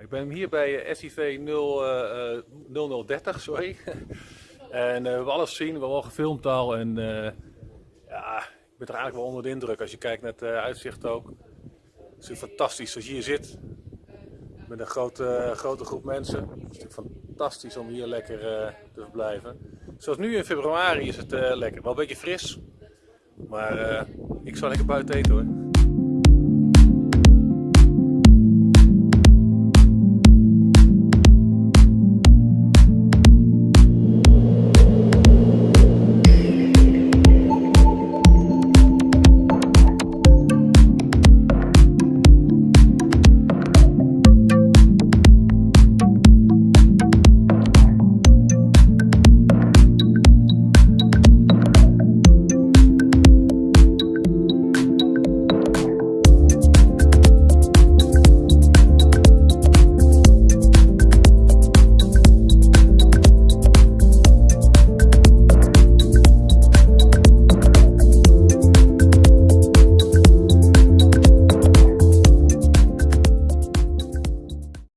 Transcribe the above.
Ik ben hier bij SIV 0, 0030, sorry. en eh, we hebben alles gezien, we hebben al gefilmd al. En eh, ja, ik ben er eigenlijk wel onder de indruk als je kijkt naar het eh, uitzicht ook. Het is fantastisch als je hier zit. Met een grote, grote groep mensen. Het is natuurlijk fantastisch om hier lekker te verblijven. Zoals nu in februari is het lekker. Wel een beetje fris. Maar ik zal lekker buiten eten hoor.